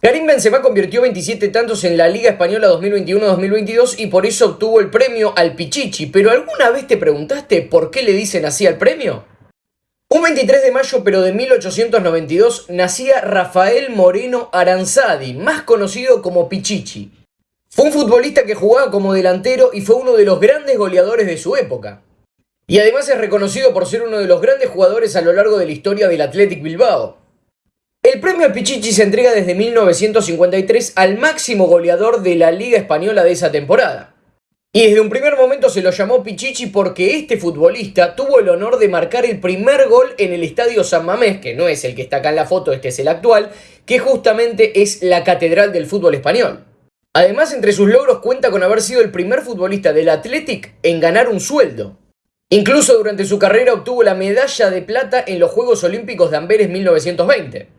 Karim Benzema convirtió 27 tantos en la Liga Española 2021-2022 y por eso obtuvo el premio al Pichichi. ¿Pero alguna vez te preguntaste por qué le dicen así al premio? Un 23 de mayo pero de 1892 nacía Rafael Moreno Aranzadi, más conocido como Pichichi. Fue un futbolista que jugaba como delantero y fue uno de los grandes goleadores de su época. Y además es reconocido por ser uno de los grandes jugadores a lo largo de la historia del Athletic Bilbao. El premio Pichichi se entrega desde 1953 al máximo goleador de la Liga Española de esa temporada. Y desde un primer momento se lo llamó Pichichi porque este futbolista tuvo el honor de marcar el primer gol en el Estadio San Mamés, que no es el que está acá en la foto, este es el actual, que justamente es la catedral del fútbol español. Además, entre sus logros cuenta con haber sido el primer futbolista del Athletic en ganar un sueldo. Incluso durante su carrera obtuvo la medalla de plata en los Juegos Olímpicos de Amberes 1920.